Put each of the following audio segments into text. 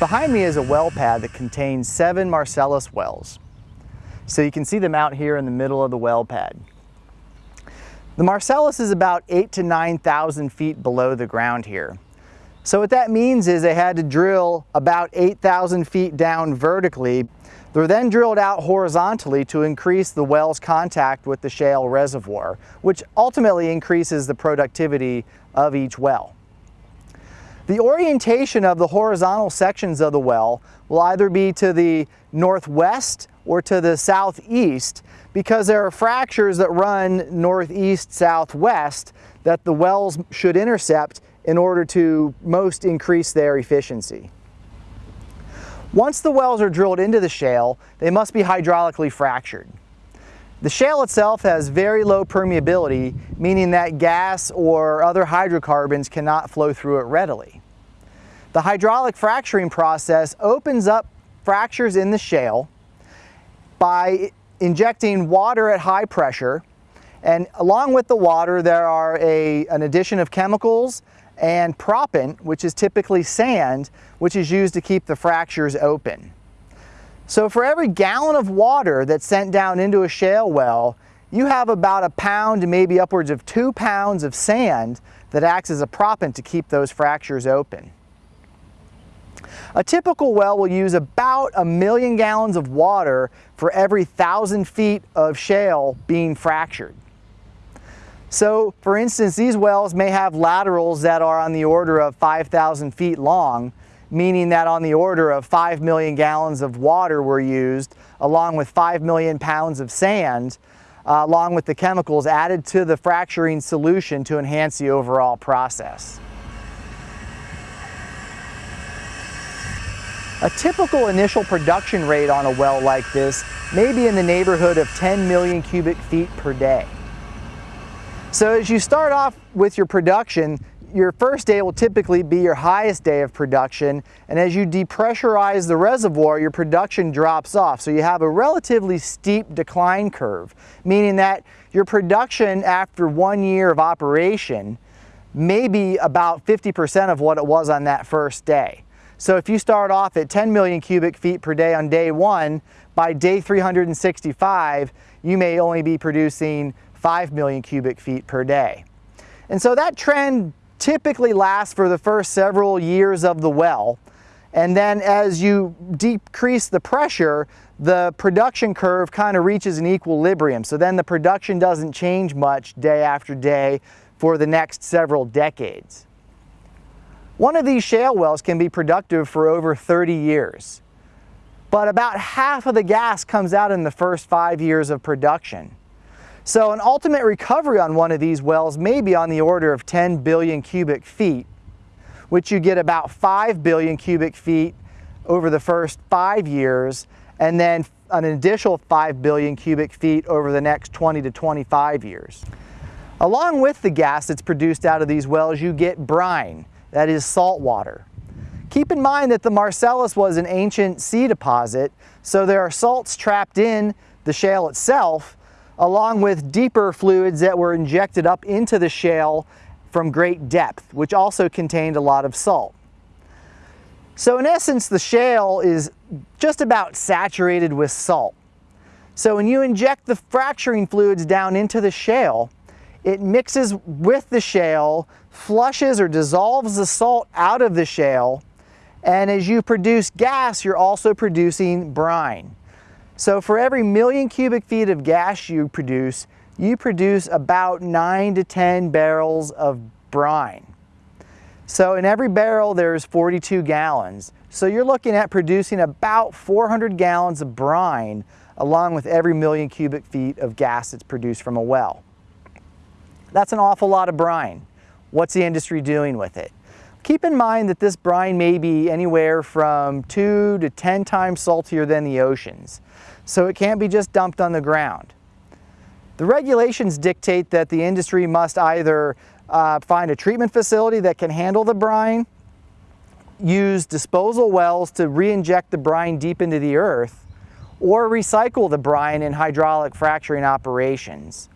Behind me is a well pad that contains seven Marcellus wells. So you can see them out here in the middle of the well pad. The Marcellus is about eight to 9,000 feet below the ground here. So what that means is they had to drill about 8,000 feet down vertically. They're then drilled out horizontally to increase the well's contact with the shale reservoir, which ultimately increases the productivity of each well. The orientation of the horizontal sections of the well will either be to the northwest or to the southeast because there are fractures that run northeast southwest that the wells should intercept in order to most increase their efficiency. Once the wells are drilled into the shale, they must be hydraulically fractured. The shale itself has very low permeability, meaning that gas or other hydrocarbons cannot flow through it readily. The hydraulic fracturing process opens up fractures in the shale by injecting water at high pressure and along with the water there are a, an addition of chemicals and proppant, which is typically sand, which is used to keep the fractures open. So for every gallon of water that's sent down into a shale well, you have about a pound maybe upwards of two pounds of sand that acts as a proppant to keep those fractures open. A typical well will use about a million gallons of water for every thousand feet of shale being fractured. So for instance, these wells may have laterals that are on the order of 5,000 feet long, meaning that on the order of 5 million gallons of water were used, along with 5 million pounds of sand, uh, along with the chemicals added to the fracturing solution to enhance the overall process. A typical initial production rate on a well like this may be in the neighborhood of 10 million cubic feet per day. So as you start off with your production, your first day will typically be your highest day of production and as you depressurize the reservoir your production drops off so you have a relatively steep decline curve meaning that your production after one year of operation may be about 50% of what it was on that first day. So if you start off at 10 million cubic feet per day on day one, by day 365 you may only be producing 5 million cubic feet per day. And so that trend typically lasts for the first several years of the well. And then as you decrease the pressure, the production curve kind of reaches an equilibrium. So then the production doesn't change much day after day for the next several decades. One of these shale wells can be productive for over 30 years, but about half of the gas comes out in the first five years of production. So an ultimate recovery on one of these wells may be on the order of 10 billion cubic feet, which you get about 5 billion cubic feet over the first five years, and then an additional 5 billion cubic feet over the next 20 to 25 years. Along with the gas that's produced out of these wells, you get brine, that is salt water. Keep in mind that the Marcellus was an ancient sea deposit, so there are salts trapped in the shale itself, along with deeper fluids that were injected up into the shale from great depth, which also contained a lot of salt. So in essence, the shale is just about saturated with salt. So when you inject the fracturing fluids down into the shale, it mixes with the shale, flushes or dissolves the salt out of the shale, and as you produce gas, you're also producing brine. So for every million cubic feet of gas you produce, you produce about 9 to 10 barrels of brine. So in every barrel there's 42 gallons. So you're looking at producing about 400 gallons of brine along with every million cubic feet of gas that's produced from a well. That's an awful lot of brine. What's the industry doing with it? Keep in mind that this brine may be anywhere from 2 to 10 times saltier than the oceans so it can't be just dumped on the ground. The regulations dictate that the industry must either uh, find a treatment facility that can handle the brine, use disposal wells to re-inject the brine deep into the earth, or recycle the brine in hydraulic fracturing operations.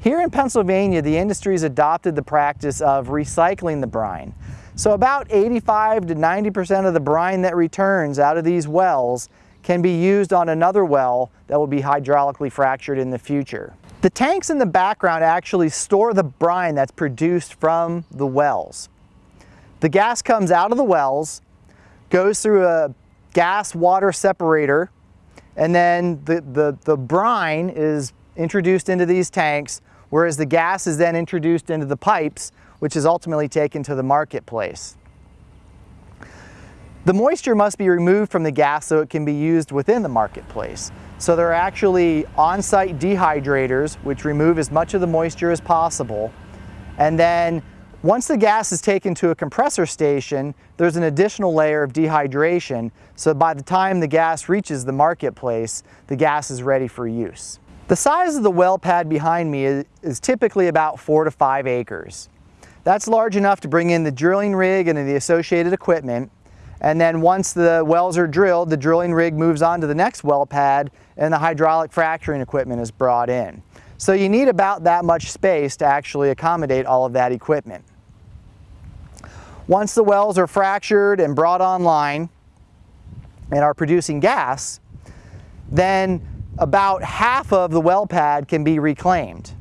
Here in Pennsylvania, the industry has adopted the practice of recycling the brine. So about 85 to 90% of the brine that returns out of these wells can be used on another well that will be hydraulically fractured in the future. The tanks in the background actually store the brine that's produced from the wells. The gas comes out of the wells, goes through a gas water separator, and then the, the, the brine is introduced into these tanks, whereas the gas is then introduced into the pipes, which is ultimately taken to the marketplace. The moisture must be removed from the gas so it can be used within the marketplace. So there are actually on-site dehydrators which remove as much of the moisture as possible. And then once the gas is taken to a compressor station, there's an additional layer of dehydration. So by the time the gas reaches the marketplace, the gas is ready for use. The size of the well pad behind me is, is typically about four to five acres. That's large enough to bring in the drilling rig and the associated equipment. And then once the wells are drilled, the drilling rig moves on to the next well pad and the hydraulic fracturing equipment is brought in. So you need about that much space to actually accommodate all of that equipment. Once the wells are fractured and brought online and are producing gas, then about half of the well pad can be reclaimed.